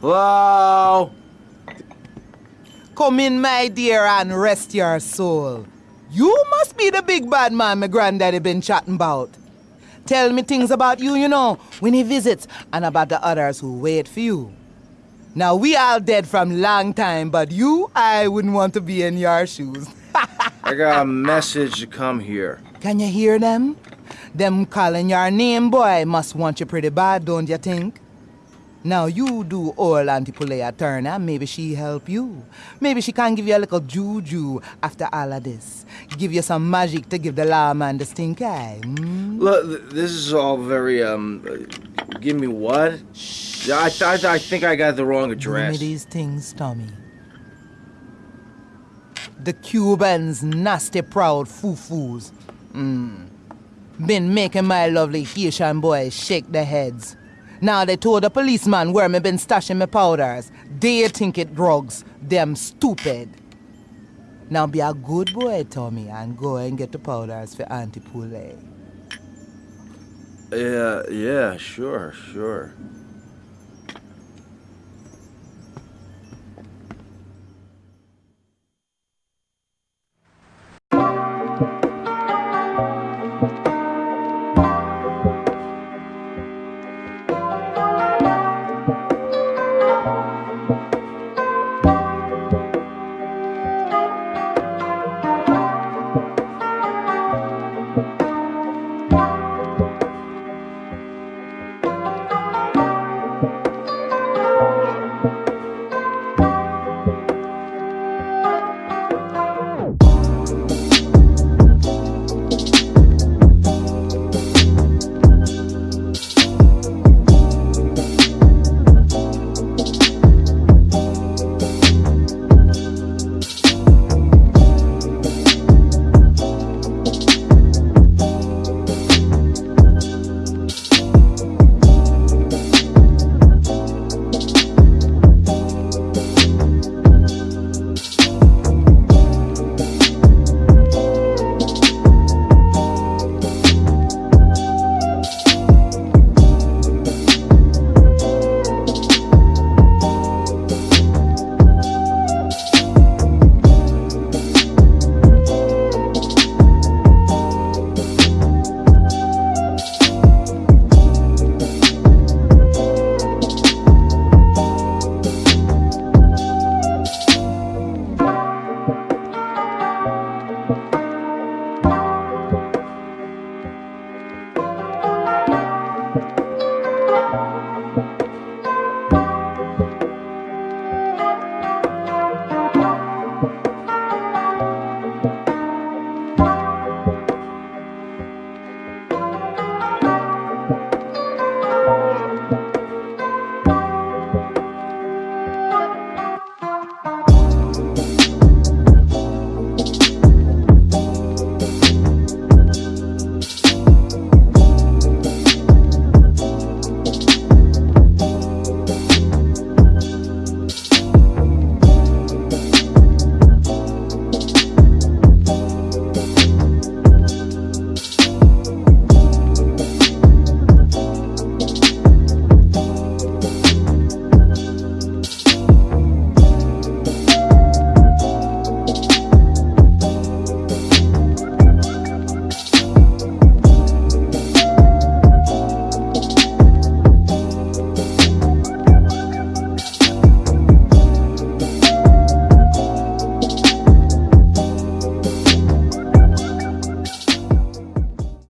Hello? Come in, my dear, and rest your soul. You must be the big bad man my granddaddy been chatting about. Tell me things about you, you know, when he visits, and about the others who wait for you. Now, we all dead from long time, but you, I wouldn't want to be in your shoes. I got a message to come here. Can you hear them? Them calling your name, boy, must want you pretty bad, don't you think? Now you do old Auntie Poulet a turn, maybe she help you. Maybe she can give you a little juju after all of this. Give you some magic to give the lawman the stink eye. hmm? Look, this is all very, um. uh, Give me what? Yeah, I, th- I think I got the wrong address. Give me these things, Tommy. The Cubans, nasty proud foo-foos. Mm. Been making my lovely Haitian boys shake their heads. Now they told the policeman where me been stashing my powders. They think it drugs. Them stupid. Now be a good boy, Tommy, and go and get the powders for Auntie Poulet. Yeah, yeah, sure, sure.